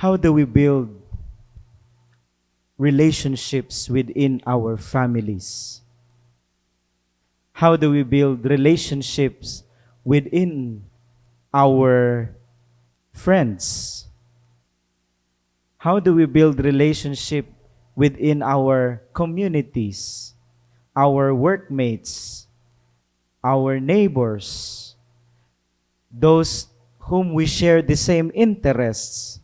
How do we build relationships within our families? How do we build relationships within our friends? How do we build relationship within our communities, our workmates, our neighbors, those whom we share the same interests?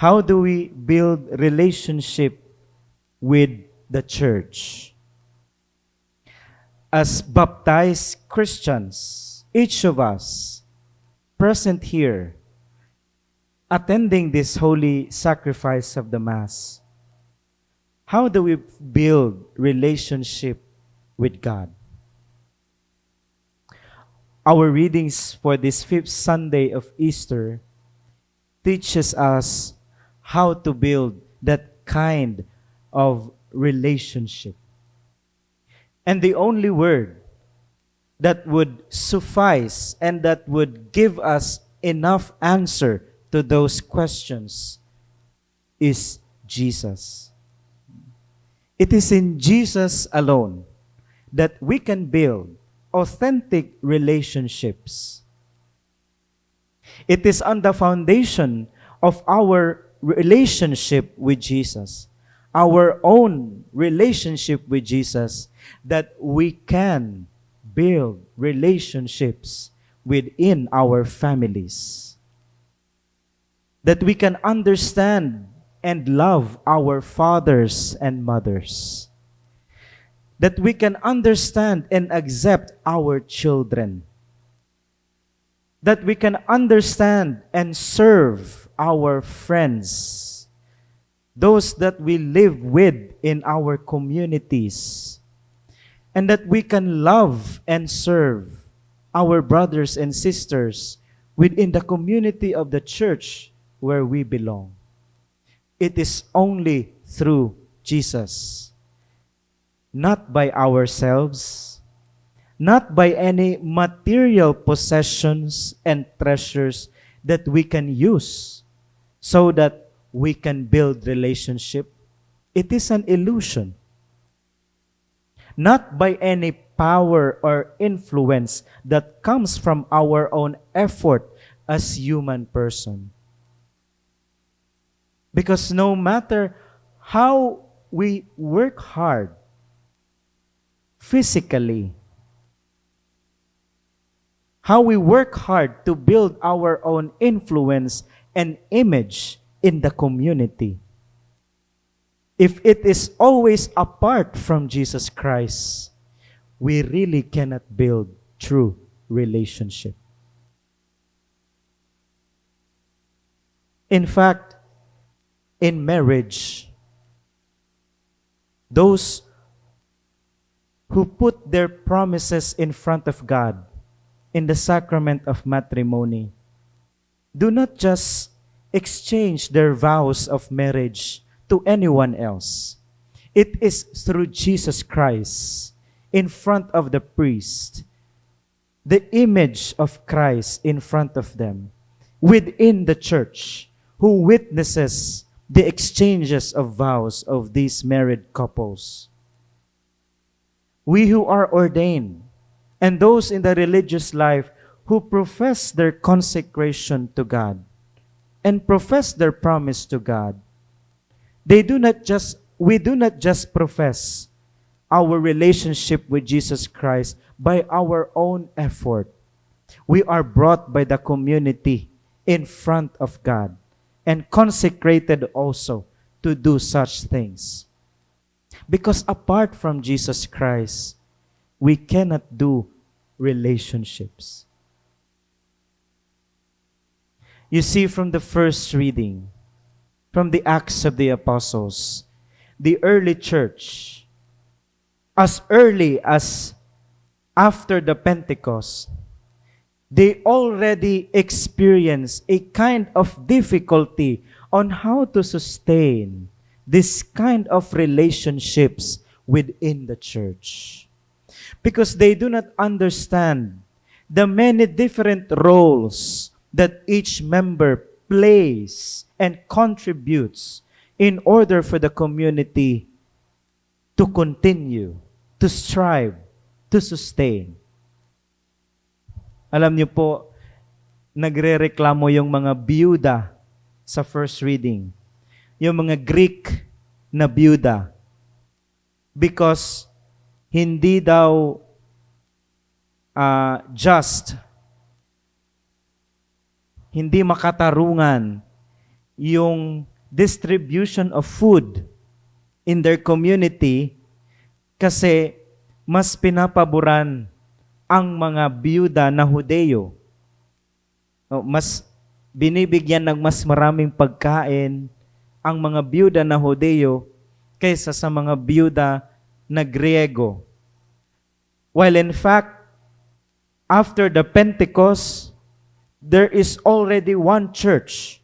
How do we build relationship with the church? As baptized Christians, each of us present here, attending this holy sacrifice of the Mass, how do we build relationship with God? Our readings for this fifth Sunday of Easter teaches us how to build that kind of relationship. And the only word that would suffice and that would give us enough answer to those questions is Jesus. It is in Jesus alone that we can build authentic relationships. It is on the foundation of our relationship with Jesus, our own relationship with Jesus, that we can build relationships within our families. That we can understand and love our fathers and mothers. That we can understand and accept our children. That we can understand and serve our friends. Those that we live with in our communities. And that we can love and serve our brothers and sisters within the community of the church where we belong. It is only through Jesus, not by ourselves, not by any material possessions and treasures that we can use so that we can build relationship. It is an illusion. Not by any power or influence that comes from our own effort as human person. Because no matter how we work hard physically, how we work hard to build our own influence and image in the community, if it is always apart from Jesus Christ, we really cannot build true relationship. In fact, in marriage, those who put their promises in front of God in the sacrament of matrimony do not just exchange their vows of marriage to anyone else. It is through Jesus Christ in front of the priest, the image of Christ in front of them, within the church, who witnesses the exchanges of vows of these married couples. We who are ordained and those in the religious life who profess their consecration to God and profess their promise to God, they do not just, we do not just profess our relationship with Jesus Christ by our own effort. We are brought by the community in front of God and consecrated also to do such things. Because apart from Jesus Christ, we cannot do relationships. You see from the first reading, from the Acts of the Apostles, the early church, as early as after the Pentecost, they already experience a kind of difficulty on how to sustain this kind of relationships within the church. Because they do not understand the many different roles that each member plays and contributes in order for the community to continue, to strive, to sustain. Alam niyo po, nagre-reklamo yung mga biyuda sa first reading. Yung mga Greek na biyuda. Because hindi daw uh, just, hindi makatarungan yung distribution of food in their community kasi mas pinapaboran ang mga biyuda na Hudeo. Mas binibigyan ng mas maraming pagkain ang mga biyuda na Hudeo kaysa sa mga biyuda na Griego. While in fact, after the Pentecost, there is already one church,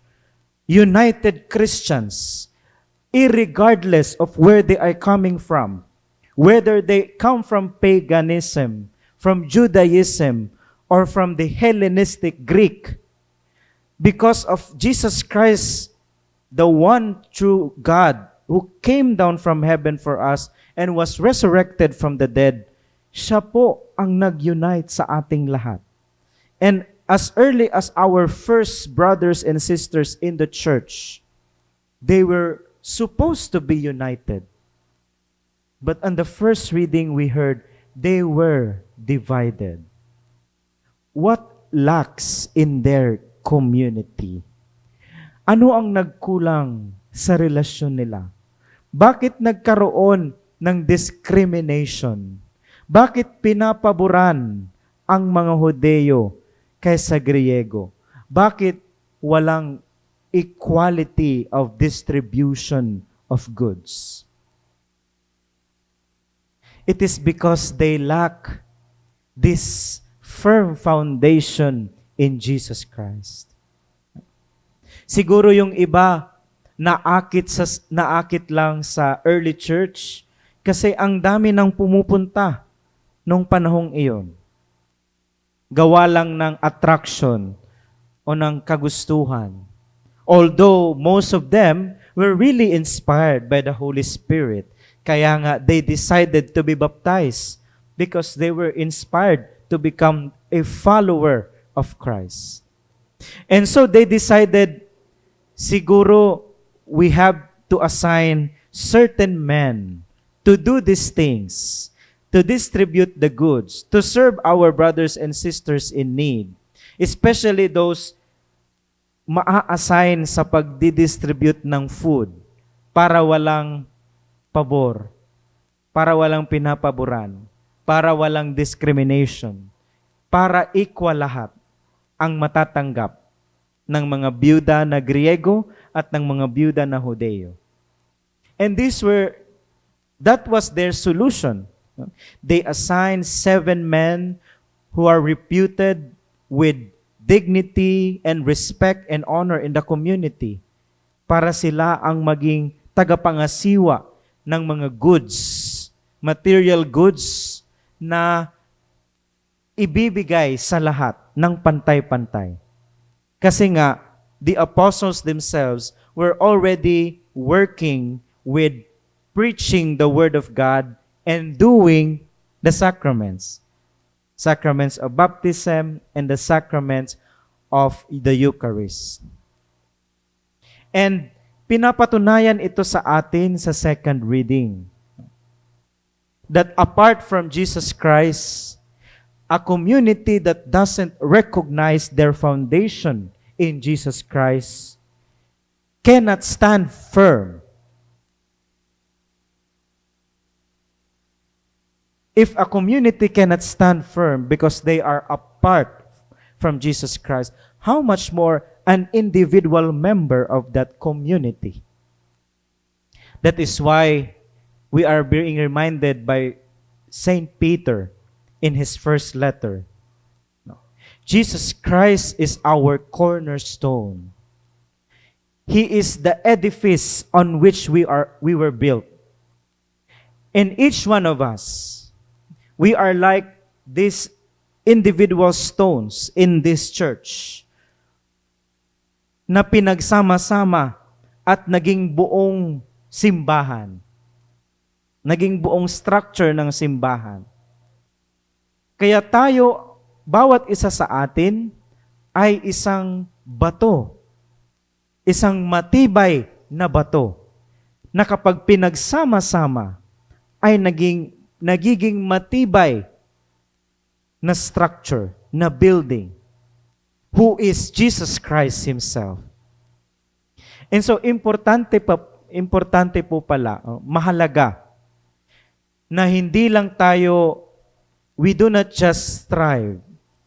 united Christians, irregardless of where they are coming from, whether they come from paganism, from Judaism, or from the Hellenistic Greek, because of Jesus Christ, the one true God who came down from heaven for us and was resurrected from the dead, siya po ang nag-unite sa ating lahat. And as early as our first brothers and sisters in the church, they were supposed to be united. But on the first reading, we heard they were divided. What lacks in their community? Ano ang nagkulang sa relasyon nila? Bakit nagkaroon ng discrimination? Bakit pinapaboran ang mga Hodeo kaysa Griego? Bakit walang equality of distribution of goods. It is because they lack this firm foundation in Jesus Christ. Siguro yung iba naakit sa naakit lang sa early church kasi ang dami nang pumupunta nung panahong iyon. Gawa lang ng attraction o ng kagustuhan. Although most of them were really inspired by the Holy Spirit. Kaya nga, they decided to be baptized because they were inspired to become a follower of Christ. And so they decided, siguro we have to assign certain men to do these things, to distribute the goods, to serve our brothers and sisters in need, especially those maa-assign sa pagdidistribute ng food para walang pabor, para walang pinapaboran, para walang discrimination, para equal lahat ang matatanggap ng mga byuda na Griego at ng mga byuda na Hudeo. And these were, that was their solution. They assigned seven men who are reputed with dignity and respect and honor in the community para sila ang maging tagapangasiwa ng mga goods, material goods na ibibigay sa lahat ng pantay-pantay. Kasi nga, the apostles themselves were already working with preaching the word of God and doing the sacraments sacraments of baptism, and the sacraments of the Eucharist. And pinapatunayan ito sa atin sa second reading. That apart from Jesus Christ, a community that doesn't recognize their foundation in Jesus Christ cannot stand firm If a community cannot stand firm because they are apart from Jesus Christ, how much more an individual member of that community? That is why we are being reminded by Saint Peter in his first letter. Jesus Christ is our cornerstone. He is the edifice on which we are we were built. And each one of us We are like these individual stones in this church. na pinagsama-sama at naging buong simbahan. Naging buong structure ng simbahan. Kaya tayo, bawat isa sa atin, ay isang bato. Isang matibay na bato na kapag pinagsama-sama ay naging, nagiging matibay na structure, na building, who is Jesus Christ Himself. And so, importante, pa, importante po pala, oh, mahalaga, na hindi lang tayo, we do not just strive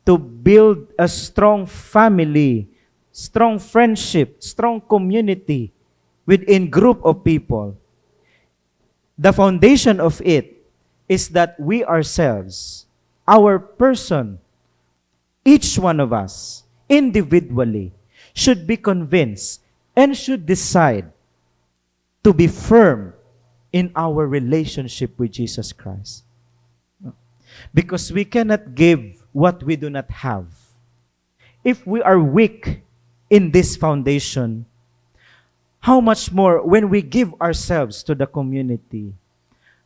to build a strong family, strong friendship, strong community within group of people. The foundation of it is that we ourselves, our person, each one of us, individually, should be convinced and should decide to be firm in our relationship with Jesus Christ. Because we cannot give what we do not have. If we are weak in this foundation, how much more when we give ourselves to the community?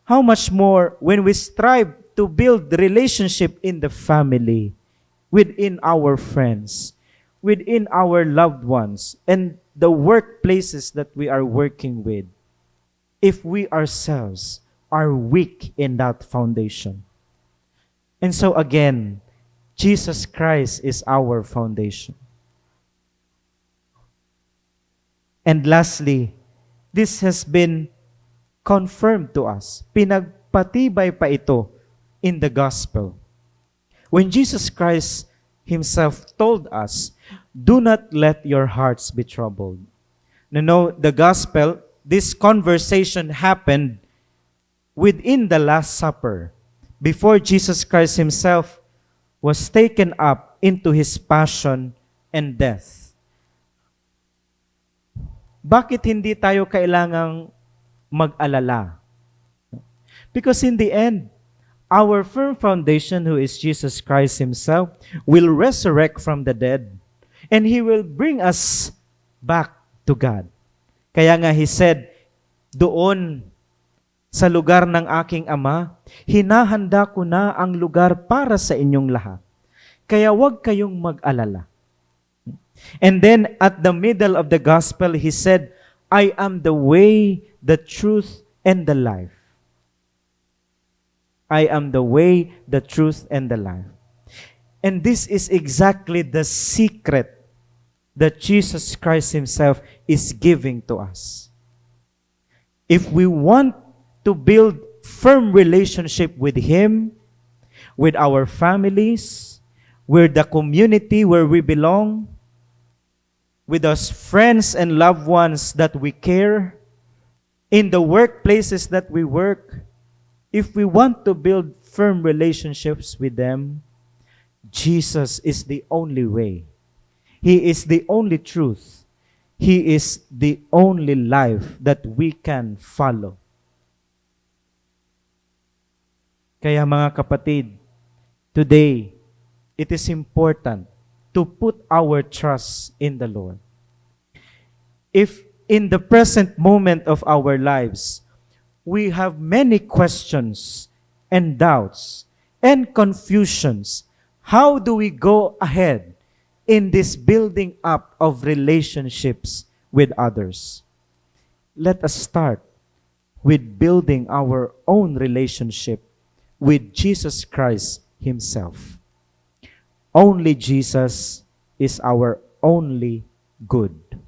How much more when we strive to build relationship in the family, within our friends, within our loved ones, and the workplaces that we are working with, if we ourselves are weak in that foundation. And so again, Jesus Christ is our foundation. And lastly, this has been confirmed to us. Pinagpatibay pa ito in the gospel. When Jesus Christ himself told us, do not let your hearts be troubled. You know, the gospel, this conversation happened within the Last Supper before Jesus Christ himself was taken up into his passion and death. Bakit hindi tayo kailangang mag-alala? Because in the end, our firm foundation, who is Jesus Christ Himself, will resurrect from the dead and He will bring us back to God. Kaya nga He said, doon sa lugar ng aking ama, hinahanda ko na ang lugar para sa inyong lahat. Kaya huwag kayong mag-alala. And then at the middle of the gospel, he said, I am the way, the truth, and the life. I am the way, the truth, and the life. And this is exactly the secret that Jesus Christ Himself is giving to us. If we want to build firm relationship with Him, with our families, with the community where we belong, with us friends and loved ones that we care, in the workplaces that we work, if we want to build firm relationships with them, Jesus is the only way. He is the only truth. He is the only life that we can follow. Kaya mga kapatid, today, it is important to put our trust in the Lord. If in the present moment of our lives, we have many questions and doubts and confusions, how do we go ahead in this building up of relationships with others? Let us start with building our own relationship with Jesus Christ Himself. Only Jesus is our only good.